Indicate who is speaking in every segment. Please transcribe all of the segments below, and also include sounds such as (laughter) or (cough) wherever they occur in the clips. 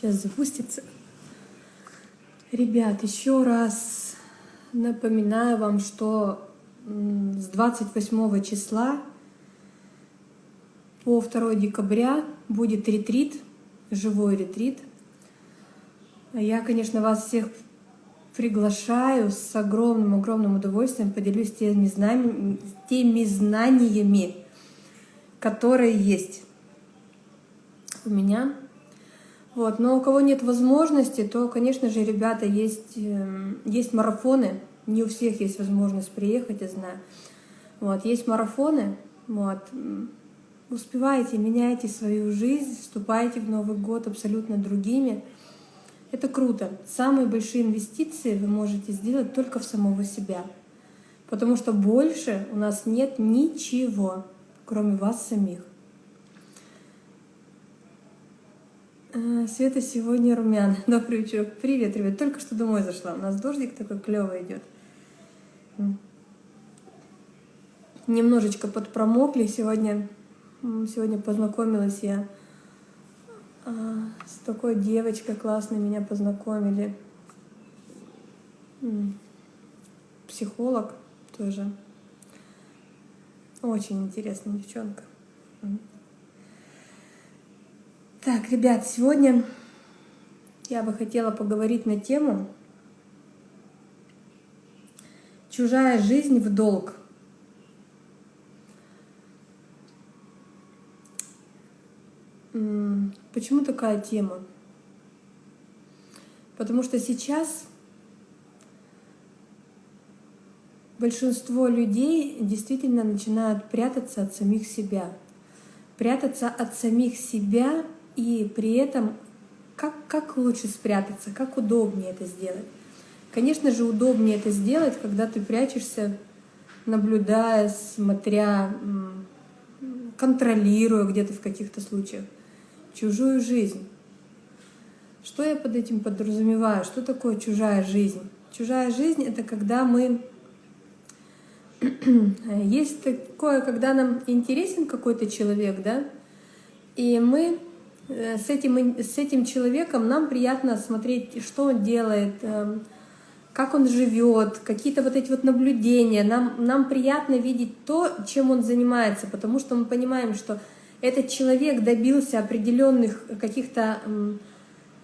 Speaker 1: Сейчас запустится. Ребят, еще раз напоминаю вам, что с 28 числа по 2 декабря будет ретрит, живой ретрит. Я, конечно, вас всех приглашаю с огромным-огромным удовольствием, поделюсь теми знаниями, теми знаниями, которые есть у меня. Вот. Но у кого нет возможности, то, конечно же, ребята, есть, эм, есть марафоны. Не у всех есть возможность приехать, я знаю. Вот. Есть марафоны. Вот. Успевайте, меняйте свою жизнь, вступайте в Новый год абсолютно другими. Это круто. Самые большие инвестиции вы можете сделать только в самого себя. Потому что больше у нас нет ничего, кроме вас самих. А, Света сегодня румян. (laughs) Добрый вечер. Привет, ребят. Только что домой зашла. У нас дождик такой клевый идет. Немножечко подпромокли. Сегодня, сегодня познакомилась я а, с такой девочкой классной. Меня познакомили. Психолог тоже. Очень интересная девчонка. Так, ребят, сегодня я бы хотела поговорить на тему «Чужая жизнь в долг». Почему такая тема? Потому что сейчас большинство людей действительно начинают прятаться от самих себя. Прятаться от самих себя и при этом как, как лучше спрятаться, как удобнее это сделать? Конечно же, удобнее это сделать, когда ты прячешься, наблюдая, смотря, контролируя где-то в каких-то случаях чужую жизнь. Что я под этим подразумеваю? Что такое чужая жизнь? Чужая жизнь — это когда мы... (clears throat) Есть такое, когда нам интересен какой-то человек, да, и мы с этим, с этим человеком нам приятно смотреть, что он делает, эм, как он живет, какие-то вот эти вот наблюдения. Нам, нам приятно видеть то, чем он занимается, потому что мы понимаем, что этот человек добился определенных каких-то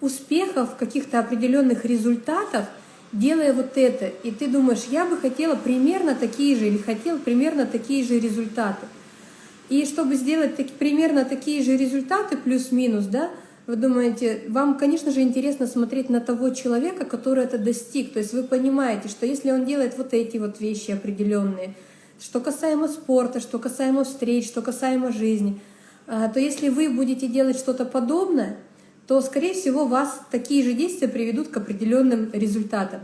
Speaker 1: успехов, каких-то определенных результатов, делая вот это. И ты думаешь, я бы хотела примерно такие же или хотел примерно такие же результаты. И чтобы сделать таки, примерно такие же результаты, плюс-минус, да, вы думаете, вам, конечно же, интересно смотреть на того человека, который это достиг. То есть вы понимаете, что если он делает вот эти вот вещи определенные, что касаемо спорта, что касаемо встреч, что касаемо жизни, а, то если вы будете делать что-то подобное, то, скорее всего, вас такие же действия приведут к определенным результатам.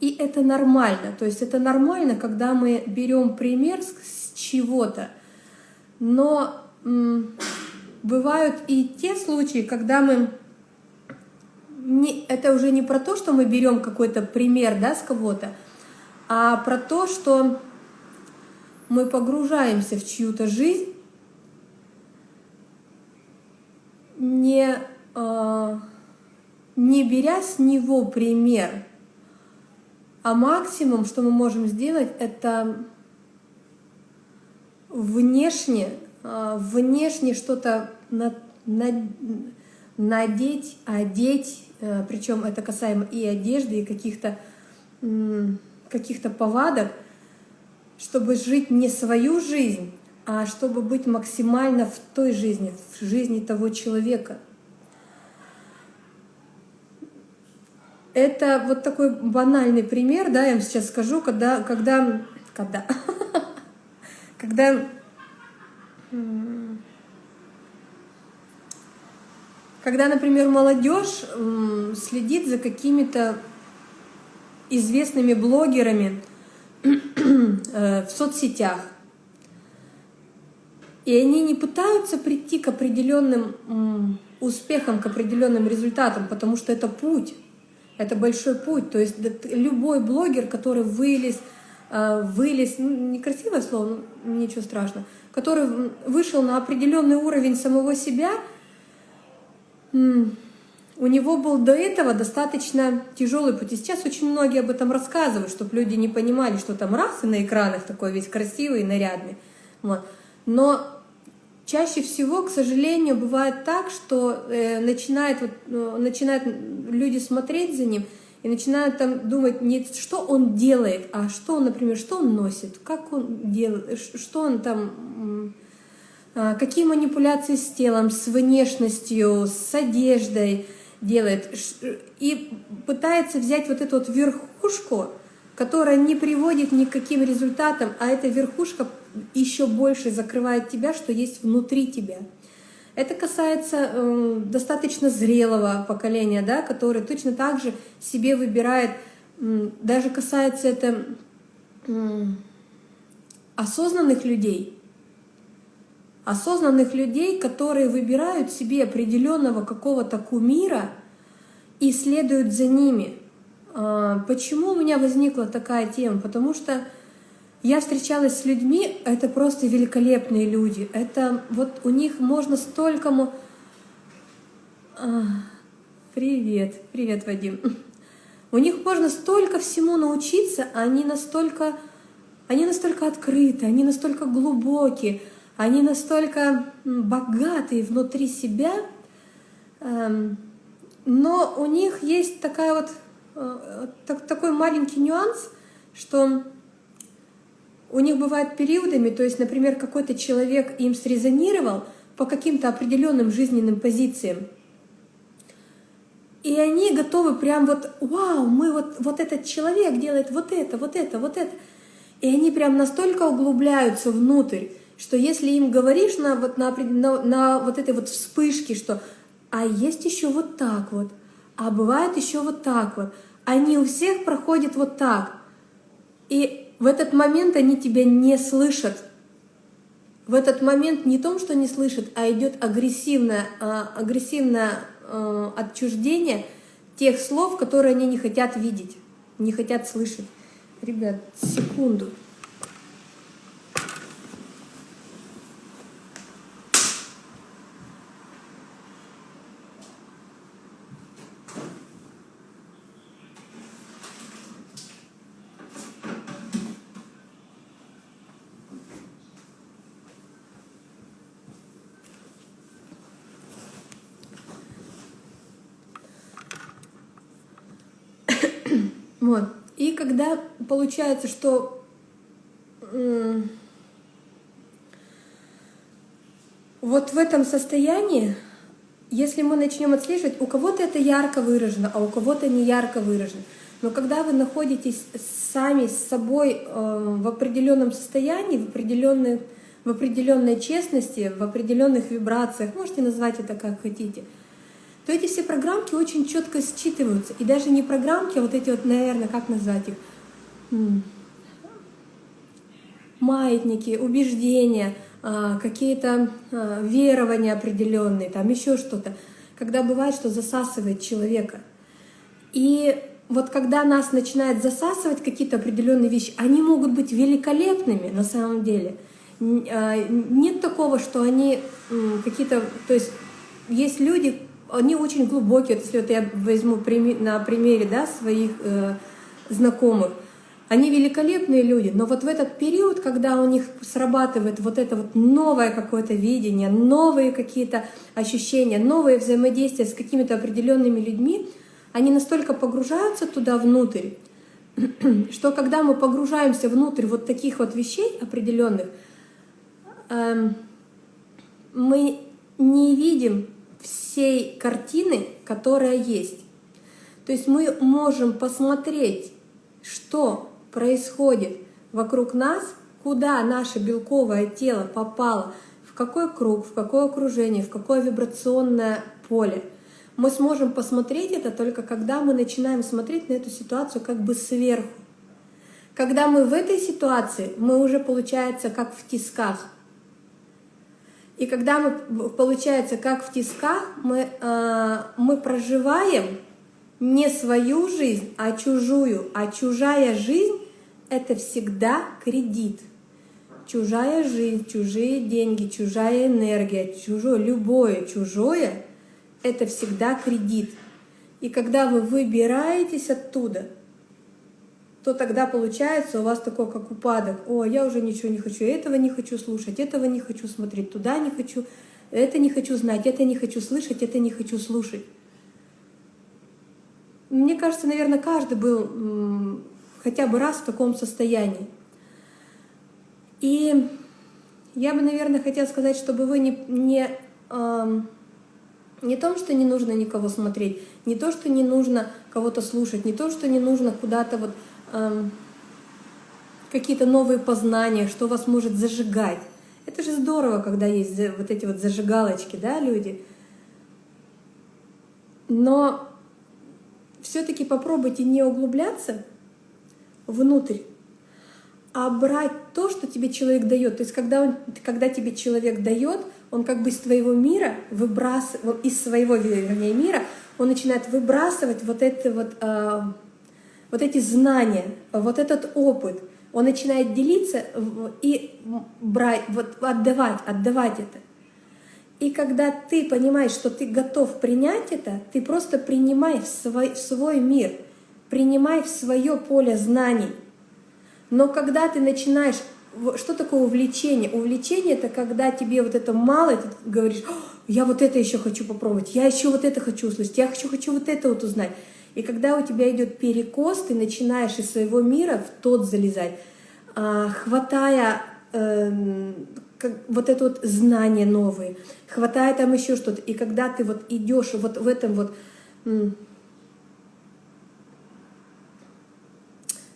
Speaker 1: И это нормально. То есть это нормально, когда мы берем пример с чего-то, но бывают и те случаи, когда мы... Не, это уже не про то, что мы берем какой-то пример да, с кого-то, а про то, что мы погружаемся в чью-то жизнь, не, э, не беря с него пример, а максимум, что мы можем сделать, это внешне, а, внешне что-то надеть, одеть, э, причем это касаемо и одежды, и каких-то каких-то повадок, чтобы жить не свою жизнь, а чтобы быть максимально в той жизни, в жизни того человека. Это вот такой банальный пример, да, я вам сейчас скажу, когда, когда, когда, (laughs) когда, когда, например, молодежь следит за какими-то известными блогерами э, в соцсетях, и они не пытаются прийти к определенным успехам, к определенным результатам, потому что это путь, это большой путь. То есть любой блогер, который вылез, вылез, ну, некрасивое слово, но ничего страшного, который вышел на определенный уровень самого себя, у него был до этого достаточно тяжелый путь. И сейчас очень многие об этом рассказывают, чтобы люди не понимали, что там раз и на экранах такой весь красивый и нарядный. Вот. Но чаще всего, к сожалению, бывает так, что э, начинает, вот, э, начинают люди смотреть за ним и начинают там думать не что он делает, а что он, например, что он носит, как он делает, что он там, э, какие манипуляции с телом, с внешностью, с одеждой, делает и пытается взять вот эту вот верхушку, которая не приводит ни к каким результатам, а эта верхушка еще больше закрывает тебя, что есть внутри тебя. Это касается э, достаточно зрелого поколения, да, которое точно так же себе выбирает, э, даже касается это э, осознанных людей, осознанных людей, которые выбирают себе определенного какого-то кумира и следуют за ними. А, почему у меня возникла такая тема? Потому что я встречалась с людьми, это просто великолепные люди. Это вот у них можно столькому... А, привет, привет, Вадим. У них можно столько всему научиться, они настолько, они настолько открыты, они настолько глубокие, они настолько богатые внутри себя, эм, но у них есть такая вот, э, такой маленький нюанс, что у них бывают периодами, то есть, например, какой-то человек им срезонировал по каким-то определенным жизненным позициям, и они готовы прям вот, вау, мы вот, вот этот человек делает вот это, вот это, вот это. И они прям настолько углубляются внутрь, что если им говоришь на вот, на, на, на вот этой вот вспышке, что «а есть еще вот так вот», «а бывает еще вот так вот», они у всех проходят вот так. И в этот момент они тебя не слышат. В этот момент не том, что не слышат, а идет агрессивное, а, агрессивное а, отчуждение тех слов, которые они не хотят видеть, не хотят слышать. Ребят, секунду. Вот. И когда получается, что вот в этом состоянии, если мы начнем отслеживать, у кого-то это ярко выражено, а у кого-то не ярко выражено. Но когда вы находитесь сами с собой э, в определенном состоянии, в определенной, в определенной честности, в определенных вибрациях, можете назвать это как хотите – то эти все программки очень четко считываются. И даже не программки, а вот эти вот, наверное, как назвать их? Маятники, убеждения, а, какие-то а, верования определенные, там еще что-то. Когда бывает, что засасывает человека. И вот когда нас начинает засасывать какие-то определенные вещи, они могут быть великолепными на самом деле. А, нет такого, что они какие-то... То есть есть люди, они очень глубокие. Вот если вот я возьму на примере да, своих э, знакомых, они великолепные люди, но вот в этот период, когда у них срабатывает вот это вот новое какое-то видение, новые какие-то ощущения, новые взаимодействия с какими-то определенными людьми, они настолько погружаются туда внутрь, (clears throat) что когда мы погружаемся внутрь вот таких вот вещей определенных, эм, мы не видим всей картины, которая есть. То есть мы можем посмотреть, что происходит вокруг нас, куда наше белковое тело попало, в какой круг, в какое окружение, в какое вибрационное поле. Мы сможем посмотреть это только когда мы начинаем смотреть на эту ситуацию как бы сверху. Когда мы в этой ситуации, мы уже получается как в тисках. И когда мы, получается, как в тисках, мы, э, мы проживаем не свою жизнь, а чужую. А чужая жизнь — это всегда кредит. Чужая жизнь, чужие деньги, чужая энергия, чужое, любое чужое — это всегда кредит. И когда вы выбираетесь оттуда, то тогда получается у вас такой как упадок. О, я уже ничего не хочу, этого не хочу слушать, этого не хочу смотреть, туда не хочу, это не хочу знать, это не хочу слышать, это не хочу слушать. Мне кажется, наверное, каждый был хотя бы раз в таком состоянии. И я бы, наверное, хотела сказать, чтобы вы не, не, э, не том, что не нужно никого смотреть, не то, что не нужно кого-то слушать, не то, что не нужно куда-то вот э, какие-то новые познания, что вас может зажигать. Это же здорово, когда есть вот эти вот зажигалочки, да, люди. Но все-таки попробуйте не углубляться внутрь, а брать то, что тебе человек дает. То есть когда, он, когда тебе человек дает, он как бы из твоего мира выбрасывает, из своего вернее, мира, он начинает выбрасывать вот, это вот, э, вот эти знания, вот этот опыт. Он начинает делиться и брать, вот отдавать, отдавать это. И когда ты понимаешь, что ты готов принять это, ты просто принимай в свой, в свой мир, принимай в свое поле знаний. Но когда ты начинаешь... Что такое увлечение? Увлечение — это когда тебе вот это мало, ты говоришь, я вот это еще хочу попробовать, я еще вот это хочу услышать, я хочу, хочу вот это вот узнать. И когда у тебя идет перекос, ты начинаешь из своего мира в тот залезать, а, хватая эм, вот это вот знание новые, хватая там еще что-то. И когда ты вот идешь вот в этом вот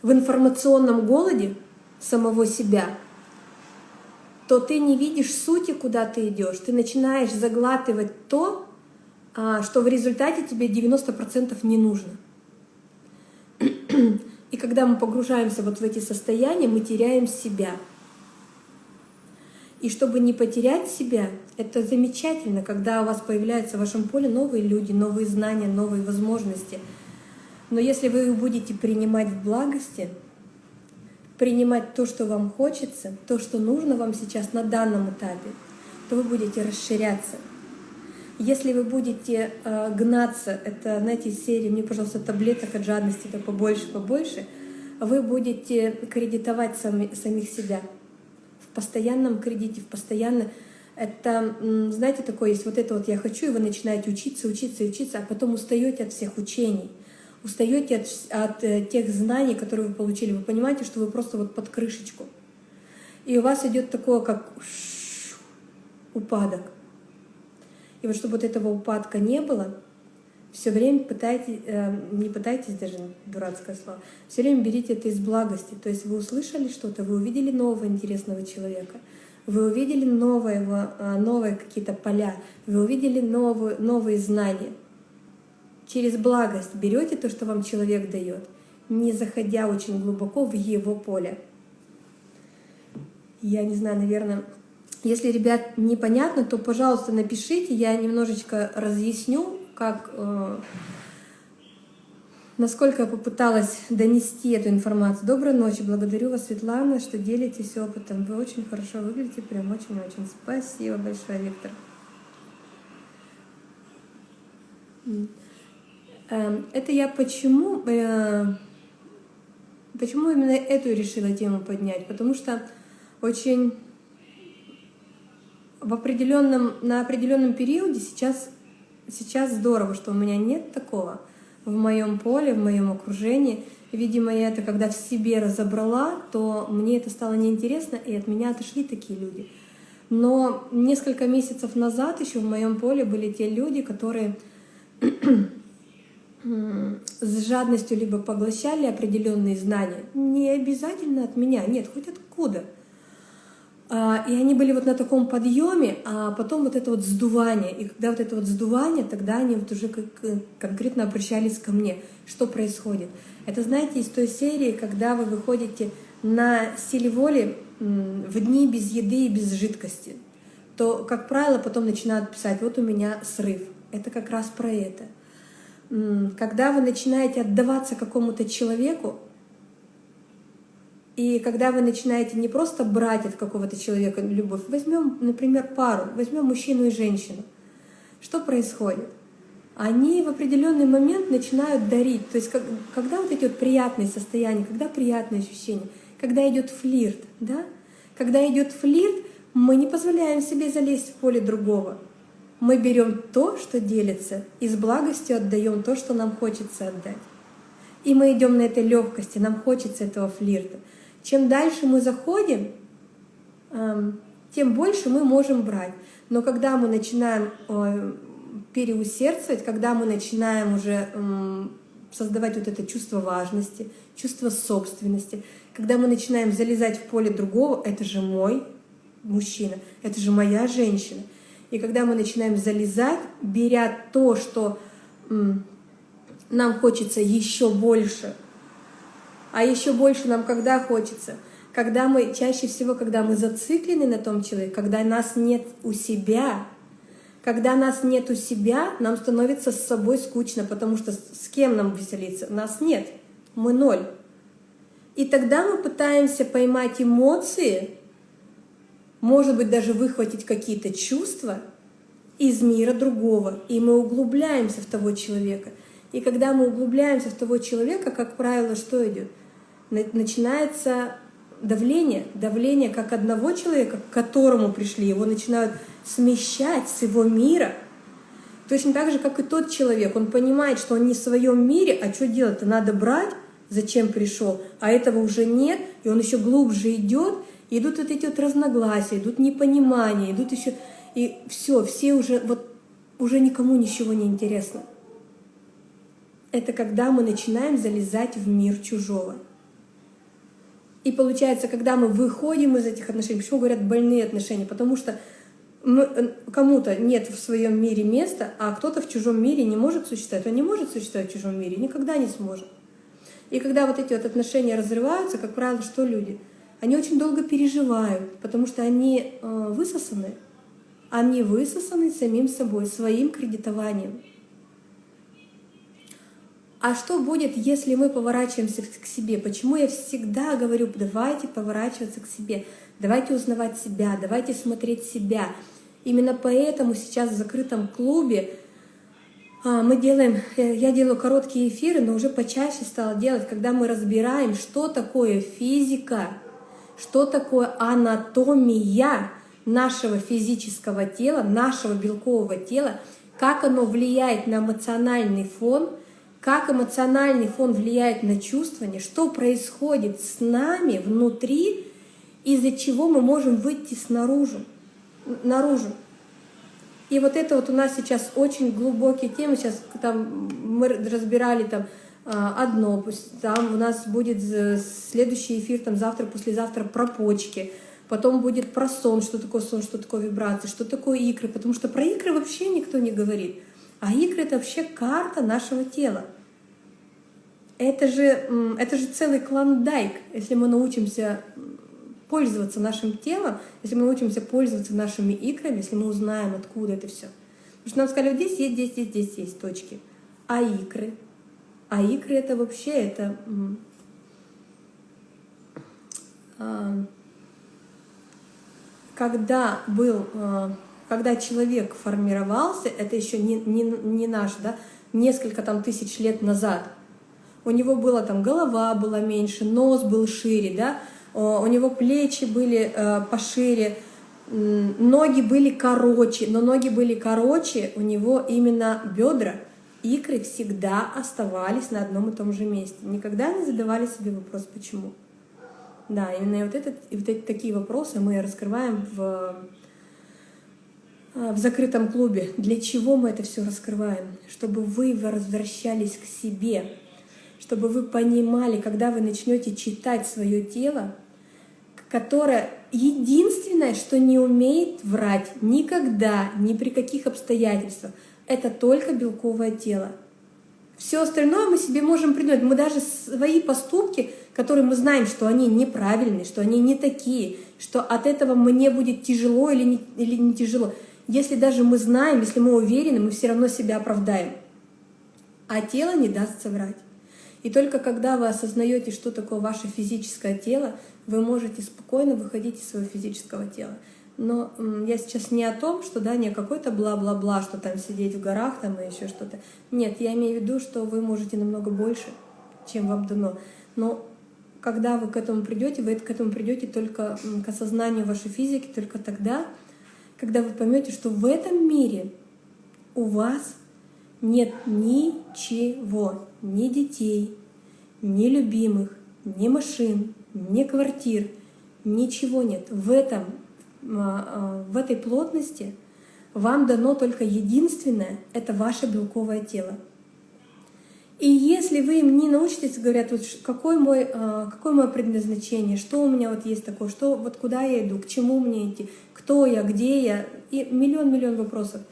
Speaker 1: в информационном голоде самого себя, то ты не видишь сути, куда ты идешь. Ты начинаешь заглатывать то, а, что в результате тебе 90% не нужно. И когда мы погружаемся вот в эти состояния, мы теряем себя — и чтобы не потерять себя, это замечательно, когда у вас появляются в вашем поле новые люди, новые знания, новые возможности. Но если вы будете принимать в благости, принимать то, что вам хочется, то, что нужно вам сейчас на данном этапе, то вы будете расширяться. Если вы будете э, гнаться, это, знаете, из серии «Мне, пожалуйста, таблеток от жадности, да побольше, побольше», вы будете кредитовать сами, самих себя — постоянном кредите, в постоянно... Это, знаете, такое есть вот это вот «я хочу», и вы начинаете учиться, учиться, учиться, а потом устаете от всех учений, устаете от, от э, тех знаний, которые вы получили. Вы понимаете, что вы просто вот под крышечку. И у вас идет такое, как упадок. И вот чтобы вот этого упадка не было, все время пытайтесь, э, не пытайтесь даже, дурацкое слово, все время берите это из благости. То есть вы услышали что-то, вы увидели нового интересного человека, вы увидели новое, э, новые какие-то поля, вы увидели новые, новые знания. Через благость берете то, что вам человек дает, не заходя очень глубоко в его поле. Я не знаю, наверное, если, ребят, непонятно, то, пожалуйста, напишите, я немножечко разъясню, как, э, насколько я попыталась донести эту информацию. Доброй ночи, благодарю вас, Светлана, что делитесь опытом. Вы очень хорошо выглядите, прям очень-очень. Спасибо большое, Виктор. Эм, это я почему, э, почему именно эту решила тему поднять? Потому что очень в определенном, на определенном периоде сейчас Сейчас здорово, что у меня нет такого в моем поле, в моем окружении. Видимо, я это когда в себе разобрала, то мне это стало неинтересно, и от меня отошли такие люди. Но несколько месяцев назад еще в моем поле были те люди, которые с жадностью либо поглощали определенные знания, не обязательно от меня, нет, хоть откуда — а, и они были вот на таком подъеме, а потом вот это вот сдувание. И когда вот это вот сдувание, тогда они вот уже конкретно обращались ко мне. Что происходит? Это, знаете, из той серии, когда вы выходите на силе воли в дни без еды и без жидкости, то, как правило, потом начинают писать, вот у меня срыв. Это как раз про это. Когда вы начинаете отдаваться какому-то человеку, и когда вы начинаете не просто брать от какого-то человека любовь, возьмем, например, пару, возьмем мужчину и женщину. Что происходит? они в определенный момент начинают дарить. То есть как, когда вот эти вот приятные состояния, когда приятные ощущения, когда идет флирт, да? Когда идет флирт, мы не позволяем себе залезть в поле другого. Мы берем то, что делится, и с благостью отдаем то, что нам хочется отдать. И мы идем на этой легкости, нам хочется этого флирта. Чем дальше мы заходим, эм, тем больше мы можем брать. Но когда мы начинаем э, переусердствовать, когда мы начинаем уже создавать вот это чувство важности, чувство собственности, когда мы начинаем залезать в поле другого, это же мой мужчина, это же моя женщина. И когда мы начинаем залезать, беря то, что нам хочется еще больше, а еще больше нам когда хочется? Когда мы, чаще всего, когда мы зациклены на том человеке, когда нас нет у себя, когда нас нет у себя, нам становится с собой скучно, потому что с кем нам веселиться? Нас нет, мы ноль. И тогда мы пытаемся поймать эмоции, может быть, даже выхватить какие-то чувства из мира другого, и мы углубляемся в того человека. И когда мы углубляемся в того человека, как правило, что идет? Начинается давление, давление как одного человека, к которому пришли, его начинают смещать с его мира. Точно так же, как и тот человек, он понимает, что он не в своем мире, а что делать-то? Надо брать, зачем пришел, а этого уже нет, и он еще глубже идет, идут вот эти вот разногласия, идут непонимания, идут еще, и все, все уже, вот, уже никому ничего не интересно. Это когда мы начинаем залезать в мир чужого. И получается, когда мы выходим из этих отношений, почему говорят больные отношения? Потому что кому-то нет в своем мире места, а кто-то в чужом мире не может существовать. Он не может существовать в чужом мире, никогда не сможет. И когда вот эти вот отношения разрываются, как правило, что люди? Они очень долго переживают, потому что они э, высосаны. Они высосаны самим собой, своим кредитованием. А что будет, если мы поворачиваемся к себе? Почему я всегда говорю, давайте поворачиваться к себе, давайте узнавать себя, давайте смотреть себя. Именно поэтому сейчас в закрытом клубе а, мы делаем, э, я делаю короткие эфиры, но уже почаще стала делать, когда мы разбираем, что такое физика, что такое анатомия нашего физического тела, нашего белкового тела, как оно влияет на эмоциональный фон, как эмоциональный фон влияет на чувствование, что происходит с нами внутри, из-за чего мы можем выйти снаружи, наружу. И вот это вот у нас сейчас очень глубокие темы. Сейчас там мы разбирали там а, одно, там у нас будет следующий эфир там завтра, послезавтра про почки, потом будет про сон, что такое сон, что такое вибрация, что такое икры, потому что про икры вообще никто не говорит. А икры — это вообще карта нашего тела. Это же, это же целый клондайк, если мы научимся пользоваться нашим телом, если мы научимся пользоваться нашими икрами, если мы узнаем, откуда это все. Потому что нам сказали, вот здесь есть, здесь, здесь, здесь есть точки. А икры? А икры это вообще, это... А, когда был, а, когда человек формировался, это еще не, не, не наш, да, несколько там тысяч лет назад, у него была там голова была меньше, нос был шире, да, у него плечи были э, пошире, ноги были короче, но ноги были короче, у него именно бедра, икры всегда оставались на одном и том же месте. Никогда не задавали себе вопрос, почему. Да, именно вот, этот, вот эти такие вопросы мы раскрываем в, э, в закрытом клубе. Для чего мы это все раскрываем? Чтобы вы возвращались к себе, чтобы вы понимали, когда вы начнете читать свое тело, которое единственное, что не умеет врать никогда, ни при каких обстоятельствах, это только белковое тело. Все остальное мы себе можем придумать. Мы даже свои поступки, которые мы знаем, что они неправильные, что они не такие, что от этого мне будет тяжело или не, или не тяжело. Если даже мы знаем, если мы уверены, мы все равно себя оправдаем. А тело не даст соврать. И только когда вы осознаете, что такое ваше физическое тело, вы можете спокойно выходить из своего физического тела. Но я сейчас не о том, что да, не какой-то бла-бла-бла, что там сидеть в горах там и еще что-то. Нет, я имею в виду, что вы можете намного больше, чем вам дано. Но когда вы к этому придете, вы к этому придете только к осознанию вашей физики, только тогда, когда вы поймете, что в этом мире у вас нет ничего, ни детей, ни любимых, ни машин, ни квартир, ничего нет. В, этом, в этой плотности вам дано только единственное — это ваше белковое тело. И если вы им не научитесь, говорят, вот какое, мой, а, какое мое предназначение, что у меня вот есть такое, что, вот куда я иду, к чему мне идти, кто я, где я, и миллион-миллион вопросов.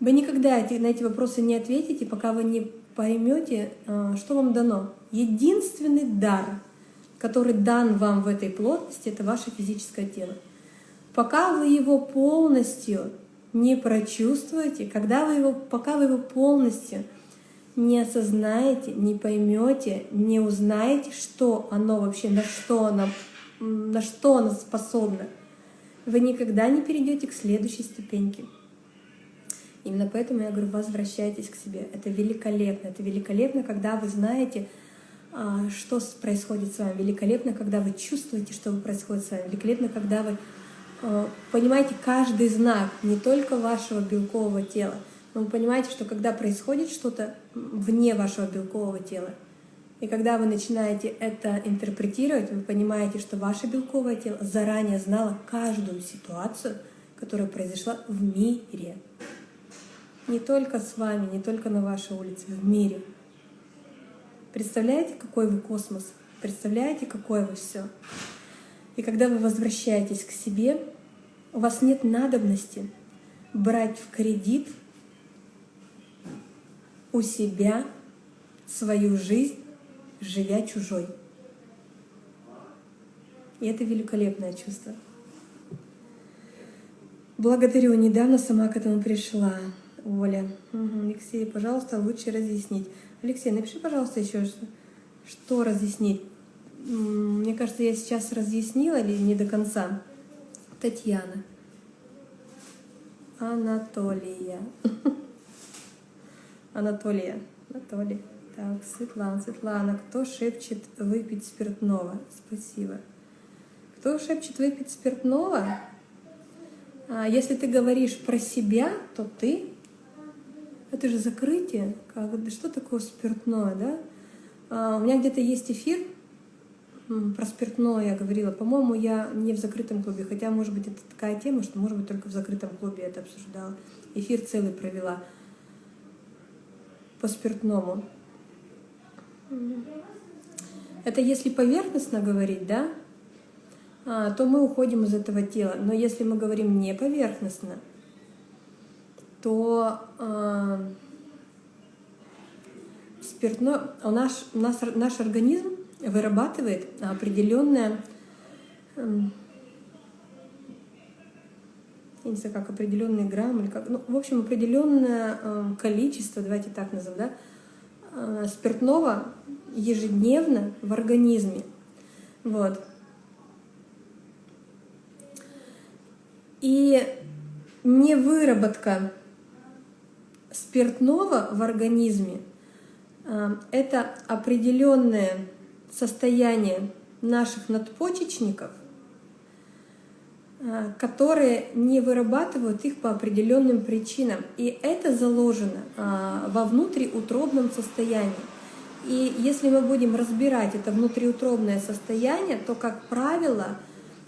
Speaker 1: Вы никогда на эти вопросы не ответите, пока вы не поймете, что вам дано. Единственный дар — который дан вам в этой плотности, это ваше физическое тело. Пока вы его полностью не прочувствуете, когда вы его, пока вы его полностью не осознаете, не поймете, не узнаете, что оно вообще, на что оно, на что оно способно, вы никогда не перейдете к следующей ступеньке. Именно поэтому я говорю, возвращайтесь к себе. Это великолепно. Это великолепно, когда вы знаете, а, что происходит с вами. Великолепно, когда вы чувствуете, что происходит с вами. Великолепно, когда вы понимаете каждый знак, не только вашего белкового тела, но вы понимаете, что когда происходит что-то вне вашего белкового тела, и когда вы начинаете это интерпретировать, вы понимаете, что ваше белковое тело заранее знало каждую ситуацию, которая произошла в мире. Не только с вами, не только на вашей улице, в мире. Представляете, какой вы космос? Представляете, какое вы все? И когда вы возвращаетесь к себе, у вас нет надобности брать в кредит у себя свою жизнь, живя чужой. И это великолепное чувство. Благодарю. Недавно сама к этому пришла, Оля. Угу. Алексей, пожалуйста, лучше разъяснить. Алексей, напиши, пожалуйста, еще что, что разъяснить. Мне кажется, я сейчас разъяснила или не до конца. Татьяна. Анатолия. (laughs) Анатолия. Анатолий. Так, Светлана, Светлана, кто шепчет выпить спиртного? Спасибо. Кто шепчет выпить спиртного? А если ты говоришь про себя, то ты это же закрытие. Как, что такое спиртное, да? А, у меня где-то есть эфир про спиртное, я говорила. По-моему, я не в закрытом клубе, хотя, может быть, это такая тема, что, может быть, только в закрытом клубе это обсуждала. Эфир целый провела по спиртному. Это если поверхностно говорить, да, а, то мы уходим из этого тела. Но если мы говорим не поверхностно, то э, спиртное, у нас, у нас, наш организм вырабатывает определенное, э, я не знаю, как определенный грамм, или как, ну, в общем, определенное э, количество, давайте так назовем, да, э, спиртного ежедневно в организме. Вот. И невыработка спиртного в организме э, — это определенное состояние наших надпочечников, э, которые не вырабатывают их по определенным причинам. И это заложено э, во внутриутробном состоянии. И если мы будем разбирать это внутриутробное состояние, то, как правило,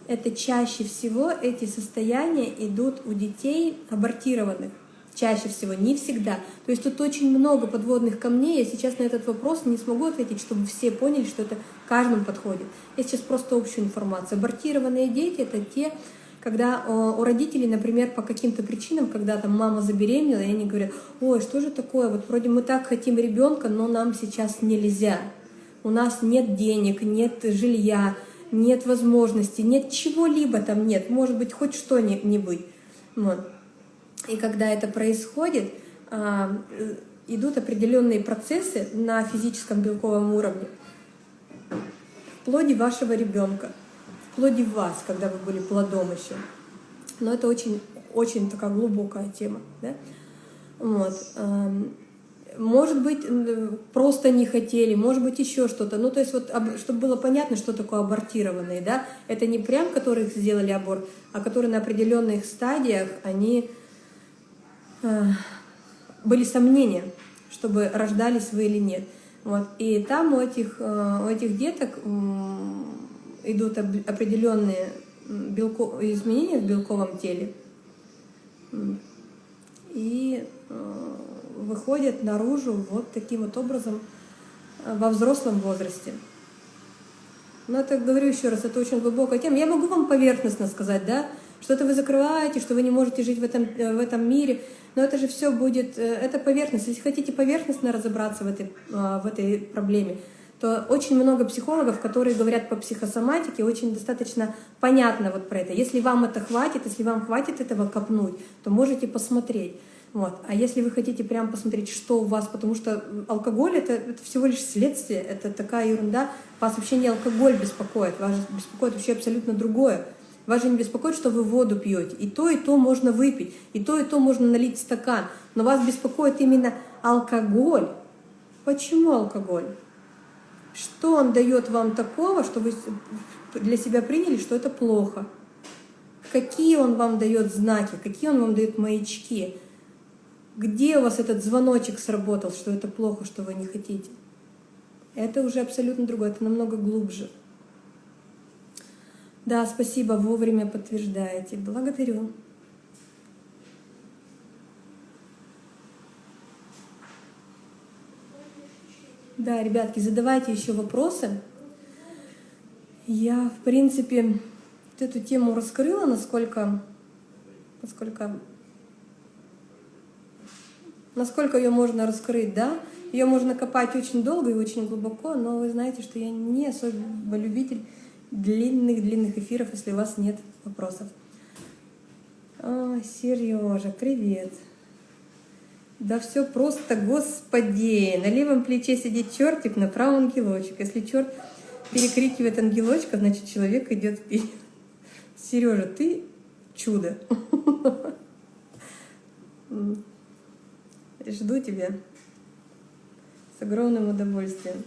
Speaker 1: это чаще всего эти состояния идут у детей абортированных чаще всего, не всегда. То есть тут очень много подводных камней. Я сейчас на этот вопрос не смогу ответить, чтобы все поняли, что это каждому подходит. Я сейчас просто общую информацию. Абортированные дети — это те, когда у родителей, например, по каким-то причинам, когда там мама забеременела, и они говорят, ой, что же такое, вот вроде мы так хотим ребенка, но нам сейчас нельзя. У нас нет денег, нет жилья, нет возможности, нет чего-либо там нет, может быть, хоть что-нибудь. Вот. И когда это происходит, а, идут определенные процессы на физическом белковом уровне в плоде вашего ребенка, в плоде вас, когда вы были плодом еще. Но это очень, очень такая глубокая тема. Да? Вот. Может быть, просто не хотели, может быть, еще что-то. Ну, то есть, вот, чтобы было понятно, что такое абортированные, да, это не прям, которых сделали аборт, а которые на определенных стадиях, они были сомнения, чтобы рождались вы или нет. Вот. И там у этих, э, у этих деток идут определенные белко, изменения в белковом теле. И э, выходят наружу вот таким вот образом э, во взрослом возрасте. Но это, говорю еще раз, это очень глубокая тема. Я могу вам поверхностно сказать, да, что-то вы закрываете, что вы не можете жить в этом, э, в этом мире, но это же все будет, э, это поверхность. Если хотите поверхностно разобраться в этой, в этой проблеме, то очень много психологов, которые говорят по психосоматике, очень достаточно понятно вот про это. Если вам это хватит, если вам хватит этого копнуть, то можете посмотреть. Вот. А если вы хотите прям посмотреть, что у вас, потому что алкоголь это, это всего лишь следствие, это такая ерунда, вас вообще не алкоголь беспокоит, вас беспокоит вообще абсолютно другое. Вас же не беспокоит, что вы воду пьете. И то, и то можно выпить, и то, и то можно налить стакан. Но вас беспокоит именно алкоголь. Почему алкоголь? Что он дает вам такого, что вы для себя приняли, что это плохо? Какие он вам дает знаки, какие он вам дает маячки? Где у вас этот звоночек сработал, что это плохо, что вы не хотите? Это уже абсолютно другое, это намного глубже. Да, спасибо, вовремя подтверждаете. Благодарю. Да, ребятки, задавайте еще вопросы. Я, в принципе, вот эту тему раскрыла, насколько, насколько Насколько ее можно раскрыть, да? Ее можно копать очень долго и очень глубоко, но вы знаете, что я не особо любитель длинных-длинных эфиров, если у вас нет вопросов. О, Сережа, привет. Да все просто, господи. На левом плече сидит чертик, на правом ангелочек. Если черт перекрикивает ангелочка, значит человек идет вперед. Сережа, ты чудо. Жду тебя с огромным удовольствием.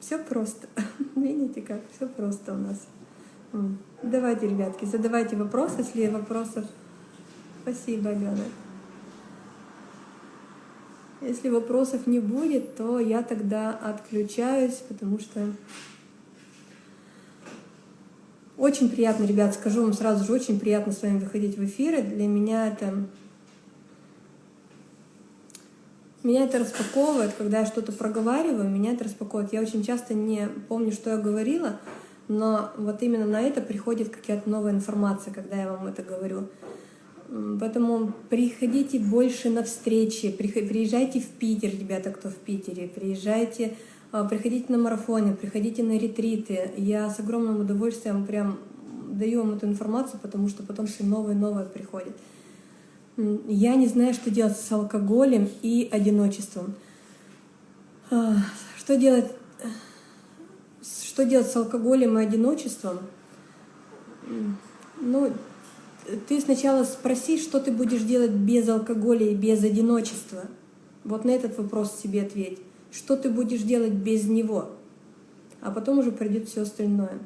Speaker 1: Все просто. (laughs) Видите как? Все просто у нас. Давайте, ребятки, задавайте вопросы, если вопросов. Спасибо, Алена. Если вопросов не будет, то я тогда отключаюсь, потому что очень приятно, ребят, скажу вам сразу же, очень приятно с вами выходить в эфиры. Для меня это меня это распаковывает, когда я что-то проговариваю, меня это распаковывает. Я очень часто не помню, что я говорила, но вот именно на это приходит какая-то новая информация, когда я вам это говорю. Поэтому приходите больше на встречи, приезжайте в Питер, ребята, кто в Питере, приезжайте, а, приходите на марафоны, приходите на ретриты. Я с огромным удовольствием прям даю вам эту информацию, потому что потом все новое и новое приходит. Я не знаю, что делать с алкоголем и одиночеством. А, что делать, что делать с алкоголем и одиночеством? Ну, ты сначала спроси, что ты будешь делать без алкоголя и без одиночества. Вот на этот вопрос себе ответь. Что ты будешь делать без него? А потом уже пройдет все остальное.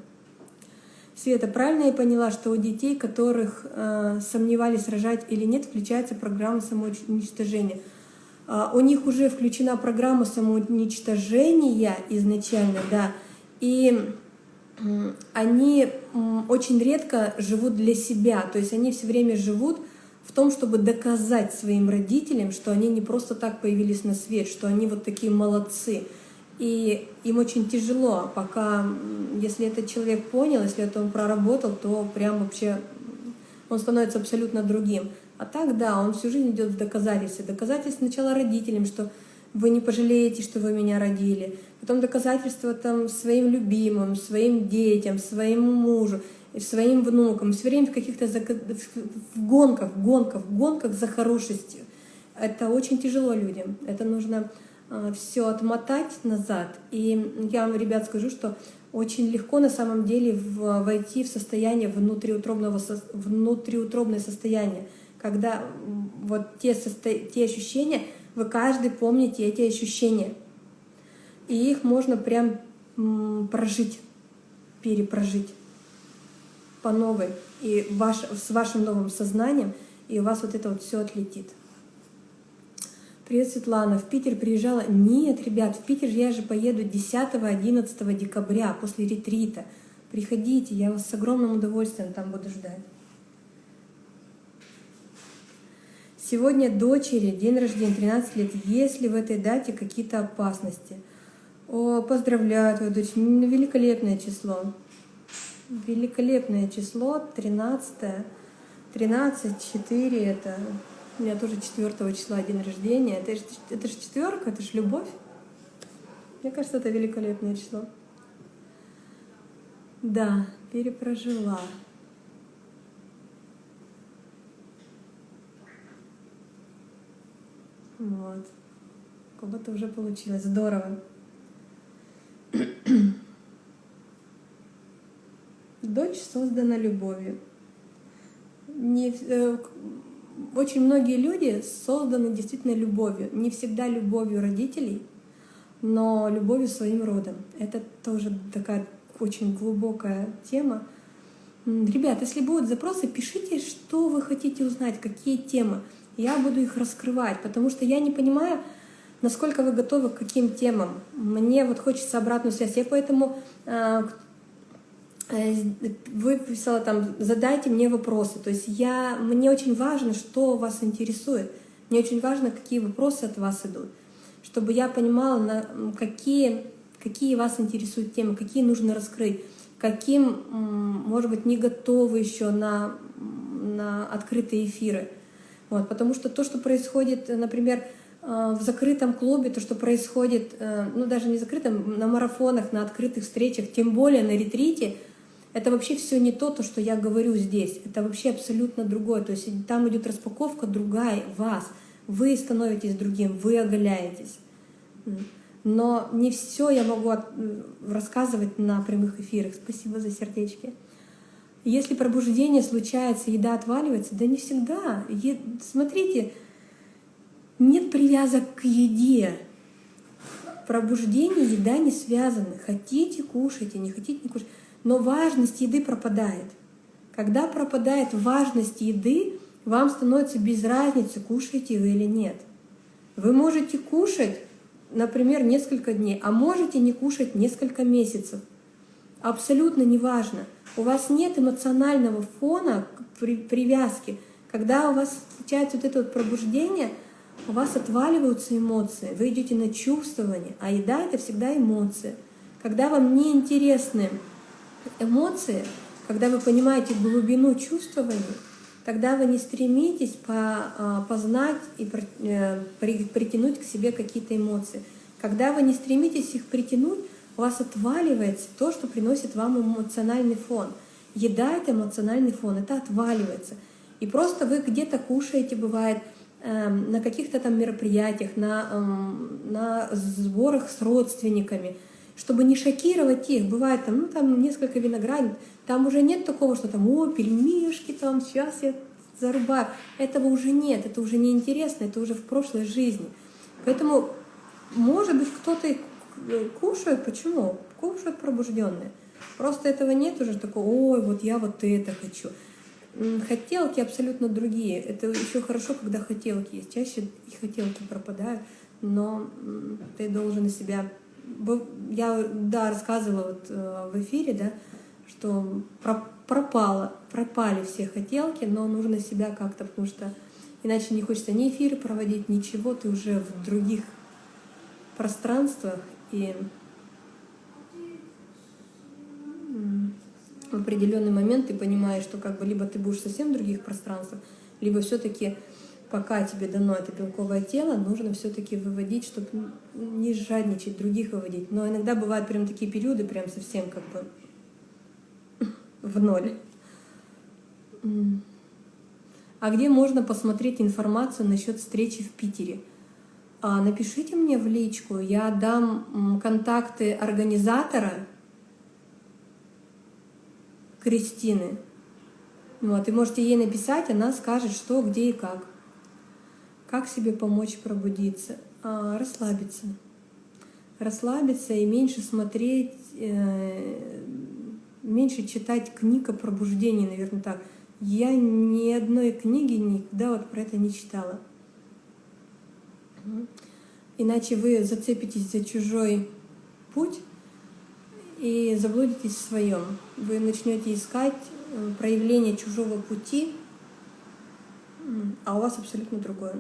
Speaker 1: Света, правильно я поняла, что у детей, которых э, сомневались, рожать или нет, включается программа самоуничтожения? Э, у них уже включена программа самоуничтожения изначально, да, и э, они э, очень редко живут для себя, то есть они все время живут в том, чтобы доказать своим родителям, что они не просто так появились на свет, что они вот такие молодцы. И им очень тяжело, пока, если этот человек понял, если это он проработал, то прям вообще он становится абсолютно другим. А так, да, он всю жизнь идет в доказательства. Доказательства сначала родителям, что вы не пожалеете, что вы меня родили. Потом доказательства там своим любимым, своим детям, своему мужу, своим внукам. Все время в каких-то гонках, в гонках, в гонках за хорошестью. Это очень тяжело людям. Это нужно все отмотать назад. И я вам, ребят, скажу, что очень легко на самом деле войти в состояние внутриутробного, внутриутробное состояние, когда вот те, состо, те ощущения, вы каждый помните эти ощущения, и их можно прям прожить, перепрожить по новой, и ваш, с вашим новым сознанием, и у вас вот это вот все отлетит. Привет, Светлана. В Питер приезжала? Нет, ребят, в Питер я же поеду 10-11 декабря после ретрита. Приходите, я вас с огромным удовольствием там буду ждать. Сегодня дочери, день рождения, 13 лет. Есть ли в этой дате какие-то опасности? О, поздравляю твою дочь, великолепное число. Великолепное число, 13 13, 4, это у меня тоже 4 числа день рождения. Это же, это же четверка, это же любовь. Мне кажется, это великолепное число. Да, перепрожила. Вот. У кого-то уже получилось. Здорово. Дочь создана любовью. Не, э, очень многие люди созданы действительно любовью. Не всегда любовью родителей, но любовью своим родом. Это тоже такая очень глубокая тема. Ребят, если будут запросы, пишите, что вы хотите узнать, какие темы. Я буду их раскрывать, потому что я не понимаю, насколько вы готовы к каким темам. Мне вот хочется обратную связь. Я поэтому Э, выписала там, задайте мне вопросы. То есть я, мне очень важно, что вас интересует. Мне очень важно, какие вопросы от вас идут. Чтобы я понимала, на какие, какие вас интересуют темы, какие нужно раскрыть, каким, может быть, не готовы еще на, на открытые эфиры. Вот, потому что то, что происходит, например, э, в закрытом клубе, то, что происходит, э, ну даже не закрытом, на марафонах, на открытых встречах, тем более на ретрите — это вообще все не то, то, что я говорю здесь. Это вообще абсолютно другое. То есть там идет распаковка другая вас. Вы становитесь другим, вы оголяетесь. Но не все я могу рассказывать на прямых эфирах. Спасибо за сердечки. Если пробуждение случается, еда отваливается, да не всегда. Е... Смотрите, нет привязок к еде. Пробуждение, еда не связаны. Хотите, кушайте, не хотите, не кушайте но важность еды пропадает. Когда пропадает важность еды, вам становится без разницы, кушаете вы или нет. Вы можете кушать, например, несколько дней, а можете не кушать несколько месяцев. Абсолютно неважно. У вас нет эмоционального фона, привязки. Когда у вас случается вот это вот пробуждение, у вас отваливаются эмоции, вы идете на чувствование, а еда — это всегда эмоции. Когда вам неинтересны эмоции, когда вы понимаете глубину чувствований, тогда вы не стремитесь а, познать и э, притянуть к себе какие-то эмоции. Когда вы не стремитесь их притянуть, у вас отваливается то, что приносит вам эмоциональный фон. Еда — это эмоциональный фон, это отваливается. И просто вы где-то кушаете, бывает, эм, на каких-то там мероприятиях, на, эм, на сборах с родственниками — чтобы не шокировать их. Бывает там, ну там несколько виноградин, там уже нет такого, что там, о, пельмешки там, сейчас я зарубаю. Этого уже нет, это уже не интересно, это уже в прошлой жизни. Поэтому, может быть, кто-то и кушает, почему? Кушают пробужденные. Просто этого нет уже такого, ой, вот я вот это хочу. Хотелки абсолютно другие. Это еще хорошо, когда хотелки есть. Чаще и хотелки пропадают, но ты должен себя я, да, рассказывала вот э, в эфире, да, что пропало, пропали все хотелки, но нужно себя как-то, потому что иначе не хочется ни эфиры проводить, ничего, ты уже в других пространствах, и в определенный момент ты понимаешь, что как бы либо ты будешь совсем в других пространствах, либо все-таки пока тебе дано это белковое тело, нужно все-таки выводить, чтобы не жадничать, других выводить. Но иногда бывают прям такие периоды, прям совсем как бы в ноль. А где можно посмотреть информацию насчет встречи в Питере? А, напишите мне в личку, я дам контакты организатора, Кристины. Вот, и можете ей написать, она скажет, что, где и как. Как себе помочь пробудиться? А, расслабиться. Расслабиться и меньше смотреть, э, меньше читать книг о пробуждении, наверное, так. Я ни одной книги никогда вот про это не читала. Иначе вы зацепитесь за чужой путь и заблудитесь в своем. Вы начнете искать э, проявление чужого пути, а у вас абсолютно другое.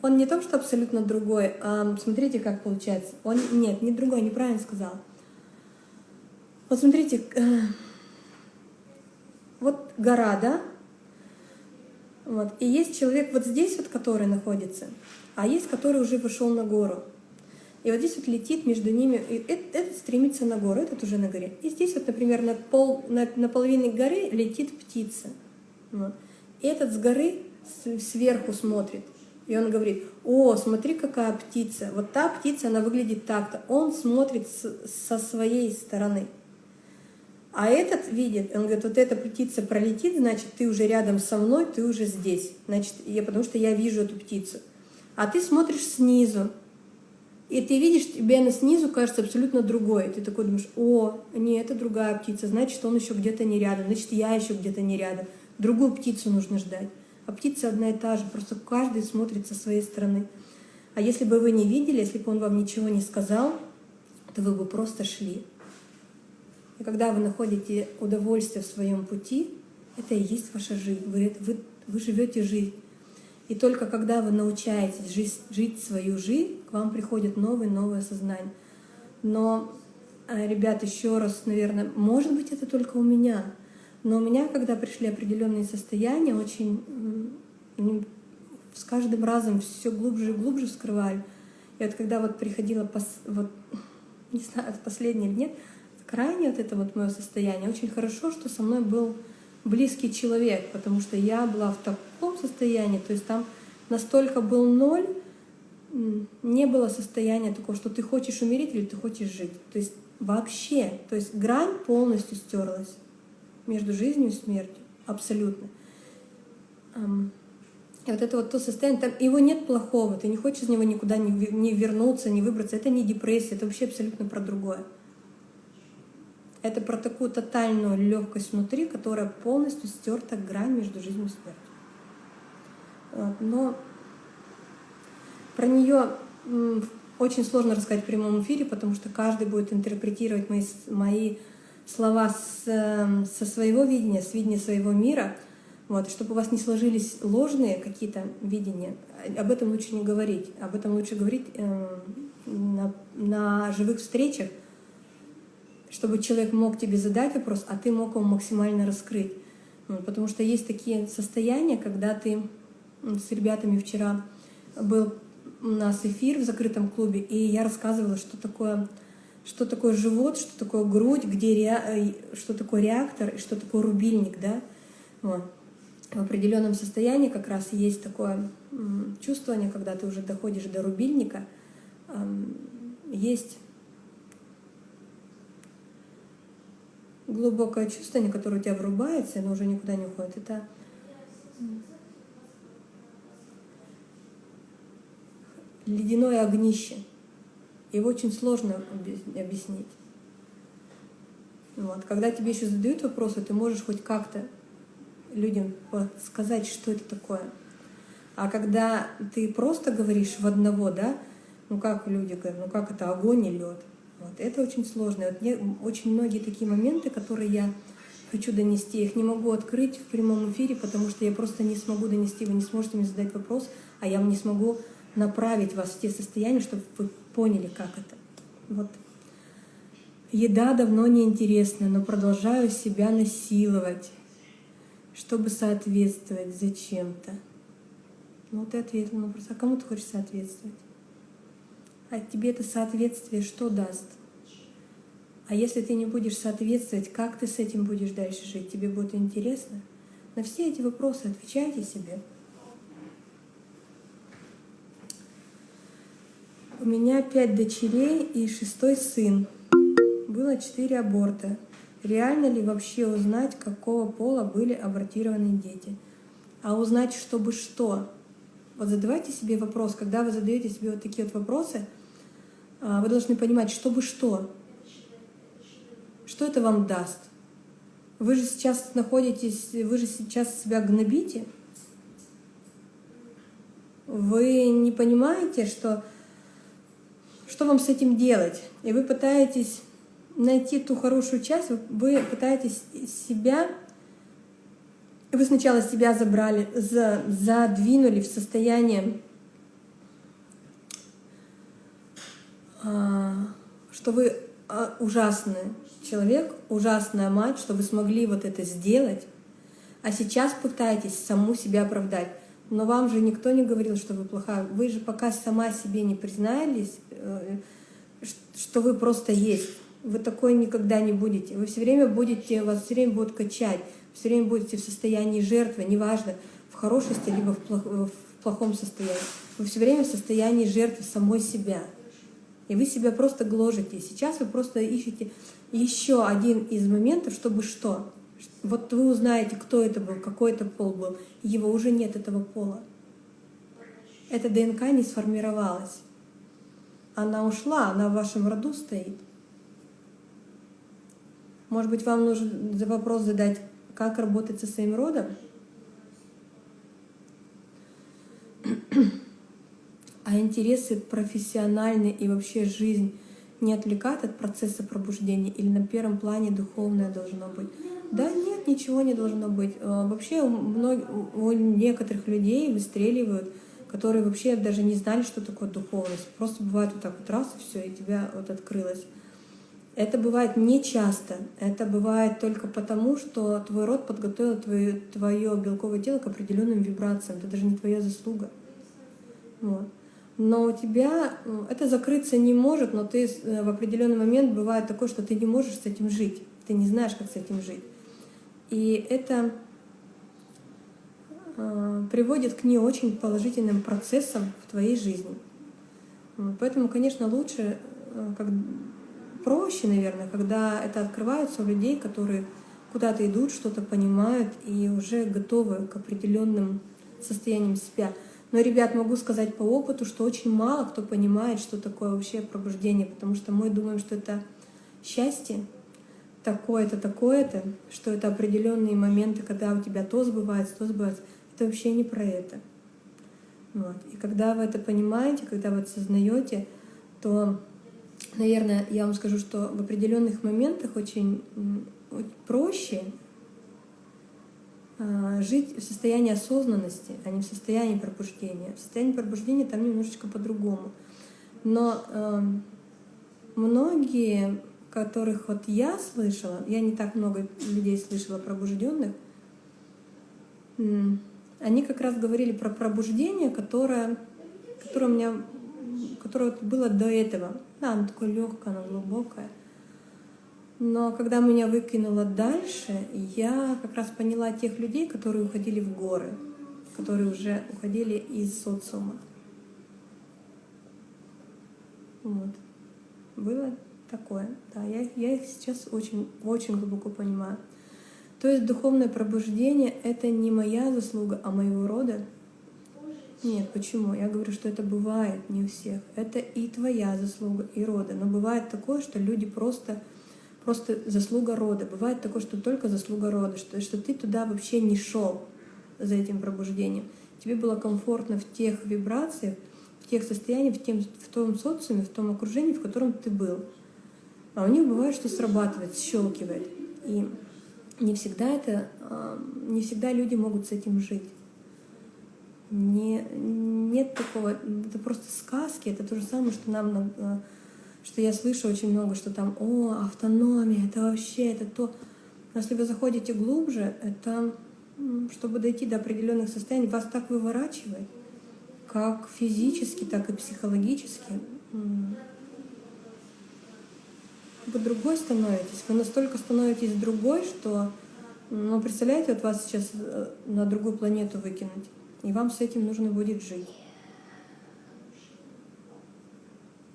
Speaker 1: Он не то, что абсолютно другой, а смотрите, как получается. Он нет, не другой, неправильно сказал. Вот смотрите, э, вот гора, да? Вот. И есть человек вот здесь вот, который находится, а есть, который уже вышел на гору. И вот здесь вот летит между ними, и этот, этот стремится на гору, этот уже на горе. И здесь вот, например, на, пол, на, на половине горы летит птица. Вот. И этот с горы сверху смотрит. И он говорит, о, смотри, какая птица. Вот та птица, она выглядит так-то. Он смотрит с, со своей стороны. А этот видит, он говорит, вот эта птица пролетит, значит, ты уже рядом со мной, ты уже здесь. Значит, я, потому что я вижу эту птицу. А ты смотришь снизу, и ты видишь, тебе она снизу кажется абсолютно другой. Ты такой думаешь, о, не, это другая птица, значит, он еще где-то не рядом, значит, я еще где-то не рядом. Другую птицу нужно ждать. А птица одна и та же, просто каждый смотрит со своей стороны. А если бы вы не видели, если бы он вам ничего не сказал, то вы бы просто шли. И когда вы находите удовольствие в своем пути, это и есть ваша жизнь. Вы, вы, вы живете жизнь. И только когда вы научаетесь жить, жить свою жизнь, к вам приходит новое, новое сознание. Но, э, ребят, еще раз, наверное, может быть, это только у меня, но у меня, когда пришли определенные состояния, очень с каждым разом все глубже и глубже вскрывали. И вот когда вот приходила, пос, вот, (laughs) не знаю, последний или нет, крайне вот это вот мое состояние. Очень хорошо, что со мной был близкий человек, потому что я была в таком состоянии, то есть там настолько был ноль, не было состояния такого, что ты хочешь умереть или ты хочешь жить. То есть вообще, то есть грань полностью стерлась между жизнью и смертью, абсолютно. И вот это вот то состояние, там его нет плохого, ты не хочешь из него никуда не вернуться, не выбраться, это не депрессия, это вообще абсолютно про другое. Это про такую тотальную легкость внутри, которая полностью стерта грань между жизнью и смертью. Но про нее очень сложно рассказать в прямом эфире, потому что каждый будет интерпретировать мои, мои слова с, эм, со своего видения, с видения своего мира. Вот, чтобы у вас не сложились ложные какие-то видения, об этом лучше не говорить. Об этом лучше говорить э, на, на живых встречах, чтобы человек мог тебе задать вопрос, а ты мог его максимально раскрыть. Потому что есть такие состояния, когда ты с ребятами вчера был у нас эфир в закрытом клубе, и я рассказывала, что такое, что такое живот, что такое грудь, где ре, э, что такое реактор и что такое рубильник, да. Вот. В определенном состоянии как раз есть такое чувствование, когда ты уже доходишь до рубильника, есть глубокое чувствование, которое у тебя врубается, оно уже никуда не уходит. Это ледяное огнище. Его очень сложно объяснить. Вот. Когда тебе еще задают вопросы, ты можешь хоть как-то людям сказать, что это такое. А когда ты просто говоришь в одного, да, ну как люди говорят, ну как это огонь и лед, вот. Это очень сложно. Вот мне очень многие такие моменты, которые я хочу донести, их не могу открыть в прямом эфире, потому что я просто не смогу донести, вы не сможете мне задать вопрос, а я не смогу направить вас в те состояния, чтобы вы поняли, как это. Вот. Еда давно не интересна, но продолжаю себя насиловать, чтобы соответствовать зачем-то. Ну, ты ответил на вопрос, а кому ты хочешь соответствовать? А тебе это соответствие что даст? А если ты не будешь соответствовать, как ты с этим будешь дальше жить? Тебе будет интересно? На все эти вопросы отвечайте себе. Меня пять дочерей и шестой сын. Было четыре аборта. реально ли вообще узнать, какого пола были абортированы дети. А узнать, чтобы что? Вот задавайте себе вопрос, когда вы задаете себе вот такие вот вопросы, а, вы должны понимать, чтобы что? Что это вам даст? Вы же сейчас находитесь, вы же сейчас себя гнобите. Вы не понимаете, что, что вам с этим делать. И вы пытаетесь найти ту хорошую часть, вы пытаетесь себя вы сначала себя забрали, за, задвинули в состояние, а, что вы а, ужасный человек, ужасная мать, что вы смогли вот это сделать, а сейчас пытаетесь саму себя оправдать. Но вам же никто не говорил, что вы плохая. Вы же пока сама себе не признались, э, что вы просто есть. Вы такой никогда не будете. Вы все время будете, вас все время будут качать все время будете в состоянии жертвы, неважно, в хорошести либо в плохом состоянии. Вы все время в состоянии жертвы самой себя. И вы себя просто гложете. сейчас вы просто ищете еще один из моментов, чтобы что? Вот вы узнаете, кто это был, какой это пол был. Его уже нет, этого пола. Эта ДНК не сформировалась. Она ушла, она в вашем роду стоит. Может быть, вам нужно вопрос задать, как работать со своим родом? А интересы профессиональные и вообще жизнь не отвлекают от процесса пробуждения или на первом плане духовное должно быть? Да нет, ничего не должно быть. А, вообще у, многих, у некоторых людей выстреливают, которые вообще даже не знали, что такое духовность. Просто бывает вот так вот раз и все, и тебя вот открылось. Это бывает не часто. Это бывает только потому, что твой род подготовил твое, твое белковое тело к определенным вибрациям. Это даже не твоя заслуга. Вот. Но у тебя э, это закрыться не может, но ты э, в определенный момент бывает такое, что ты не можешь с этим жить. Ты не знаешь, как с этим жить. И это э, приводит к не очень положительным процессам в твоей жизни. Поэтому, конечно, лучше, как проще, наверное, когда это открывается у людей, которые куда-то идут, что-то понимают и уже готовы к определенным состояниям себя. Но, ребят, могу сказать по опыту, что очень мало кто понимает, что такое вообще пробуждение, потому что мы думаем, что это счастье, такое-то, такое-то, что это определенные моменты, когда у тебя то сбывается, то сбывается. Это вообще не про это. Вот. И когда вы это понимаете, когда вы это сознаете, то наверное, я вам скажу, что в определенных моментах очень, проще а, жить в состоянии осознанности, а не в состоянии пробуждения. В состоянии пробуждения там немножечко по-другому. Но э, многие, которых вот я слышала, я не так много людей слышала пробужденных, они как раз говорили про пробуждение, которое, которое у меня которое было до этого. Да, оно такое легкое, оно глубокое. Но когда меня выкинуло дальше, я как раз поняла тех людей, которые уходили в горы, которые уже уходили из социума. Вот. Было такое. Да, я, я их сейчас очень, очень глубоко понимаю. То есть духовное пробуждение — это не моя заслуга, а моего рода, нет, почему? Я говорю, что это бывает не у всех. Это и твоя заслуга, и рода. Но бывает такое, что люди просто, просто заслуга рода. Бывает такое, что только заслуга рода, что, что ты туда вообще не шел за этим пробуждением. Тебе было комфортно в тех вибрациях, в тех состояниях, в, тем, в том социуме, в том окружении, в котором ты был. А у них бывает, что срабатывает, щелкивает. И не всегда это, а, не всегда люди могут с этим жить. Не, нет такого, это просто сказки, это то же самое, что нам, э, что я слышу очень много, что там, о, автономия, это вообще, это то. Но если вы заходите глубже, это, чтобы дойти до определенных состояний, вас так выворачивает, как физически, так и психологически. Вы другой становитесь, вы настолько становитесь другой, что, ну, представляете, вот вас сейчас э, на другую планету выкинуть и вам с этим нужно будет жить.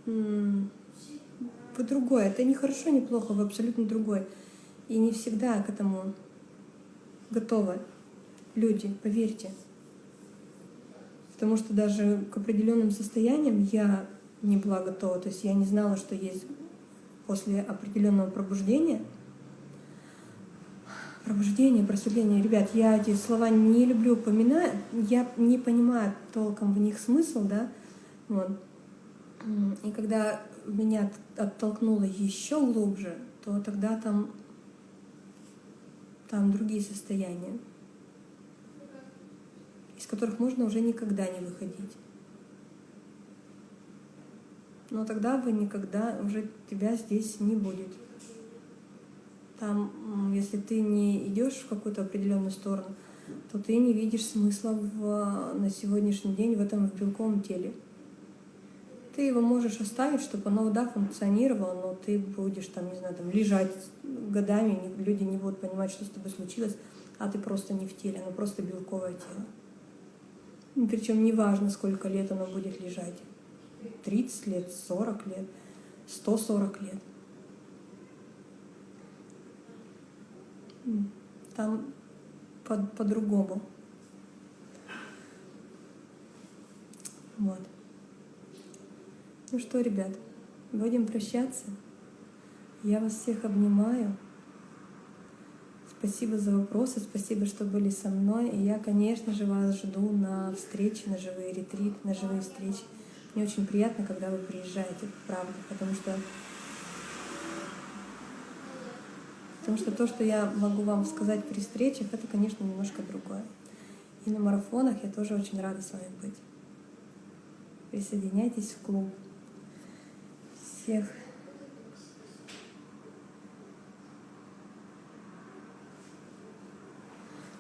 Speaker 1: Вы другой. Это не хорошо, не плохо, вы абсолютно другой. И не всегда к этому готовы люди, поверьте. Потому что даже к определенным состояниям я не была готова. То есть я не знала, что есть после определенного пробуждения. Пробуждение, просветление. Ребят, я эти слова не люблю упоминать, я не понимаю толком в них смысл, да. Вот. И когда меня оттолкнуло еще глубже, то тогда там, там другие состояния, из которых можно уже никогда не выходить. Но тогда вы никогда, уже тебя здесь не будет. Там, если ты не идешь в какую-то определенную сторону, то ты не видишь смысла в, на сегодняшний день в этом в белковом теле. Ты его можешь оставить, чтобы оно, да, функционировало, но ты будешь там, не знаю, там лежать годами, люди не будут понимать, что с тобой случилось, а ты просто не в теле, оно просто белковое тело. Причем неважно, сколько лет оно будет лежать. 30 лет, 40 лет, 140 лет. Там по-другому. По вот. Ну что, ребят, будем прощаться. Я вас всех обнимаю. Спасибо за вопросы, спасибо, что были со мной. И я, конечно же, вас жду на встречи, на живые ретриты, на живые встречи. Мне очень приятно, когда вы приезжаете, правда, потому что Потому что то, что я могу вам сказать при встречах, это, конечно, немножко другое. И на марафонах я тоже очень рада с вами быть. Присоединяйтесь в клуб всех.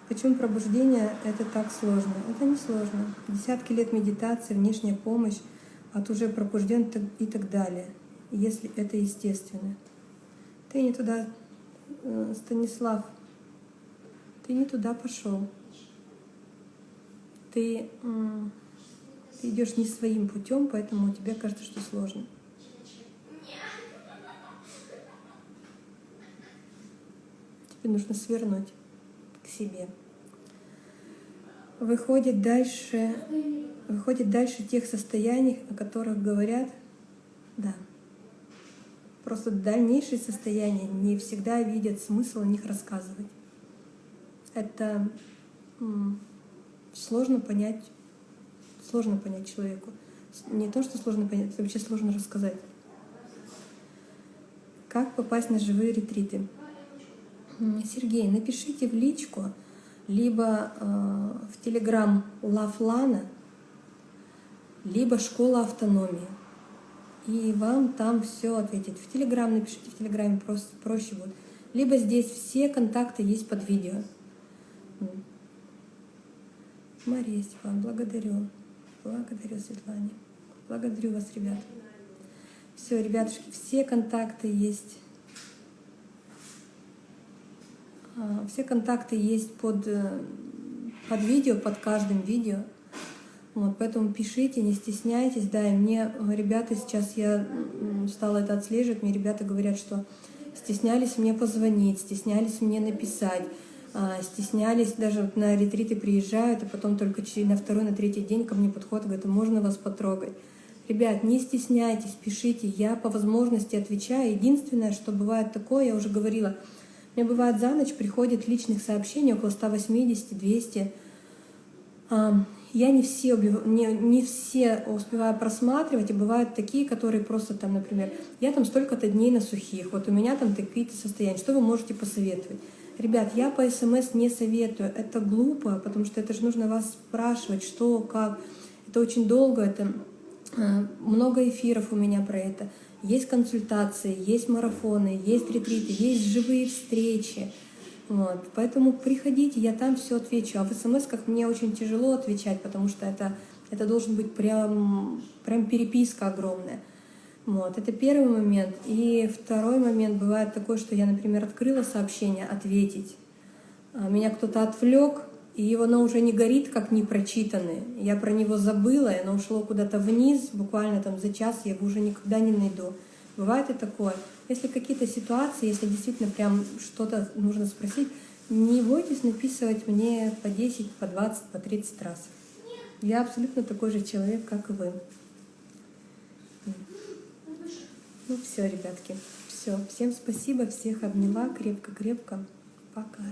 Speaker 1: Почему пробуждение — это так сложно? Это не сложно. Десятки лет медитации, внешняя помощь от уже пробужден и так далее, если это естественно. Ты не туда, э, Станислав, ты не туда пошел. Ты, ты идешь не своим путем, поэтому тебе кажется, что сложно. Тебе нужно свернуть к себе. Выходит дальше, выходит дальше тех состояний, о которых говорят, да. Просто дальнейшие состояния не всегда видят смысл о них рассказывать. Это сложно понять, сложно понять человеку. Не то, что сложно понять, это вообще сложно рассказать. Как попасть на живые ретриты? Сергей, напишите в личку, либо э, в Телеграм Лафлана, либо Школа автономии. И вам там все ответить. В Телеграм напишите, в Телеграме просто проще будет. Либо здесь все контакты есть под видео. Мария Степан, благодарю. Благодарю, Светлане. Благодарю вас, ребят. Все, ребятушки, все контакты есть А, все контакты есть под, э, под видео, под каждым видео. Вот, поэтому пишите, не стесняйтесь. Да, и мне ребята сейчас, я стала это отслеживать, мне ребята говорят, что стеснялись мне позвонить, стеснялись мне написать, а, стеснялись, даже вот на ретриты приезжают, и потом только на второй, на третий день ко мне подходят, говорят, «А можно вас потрогать. Ребят, не стесняйтесь, пишите, я по возможности отвечаю. Единственное, что бывает такое, я уже говорила, мне бывает за ночь приходит личных сообщений около 180-200. Я не все, не, не все успеваю просматривать, и бывают такие, которые просто там, например, я там столько-то дней на сухих, вот у меня там такие-то состояния, что вы можете посоветовать? Ребят, я по СМС не советую, это глупо, потому что это же нужно вас спрашивать, что, как. Это очень долго, это а, много эфиров у меня про это. Есть консультации, есть марафоны, есть ретриты, есть живые встречи. Вот. Поэтому приходите, я там все отвечу. А в смс-ках мне очень тяжело отвечать, потому что это, это должен быть прям, прям переписка огромная. Вот, это первый момент. И второй момент бывает такой, что я, например, открыла сообщение «ответить». А меня кто-то отвлек, и оно уже не горит, как непрочитанное. Я про него забыла, и оно ушло куда-то вниз, буквально там за час я его уже никогда не найду. Бывает и такое. Если какие-то ситуации, если действительно прям что-то нужно спросить, не бойтесь написывать мне по 10, по 20, по 30 раз. Я абсолютно такой же человек, как и вы. Ну все, ребятки, все. Всем спасибо, всех обняла крепко-крепко. Пока.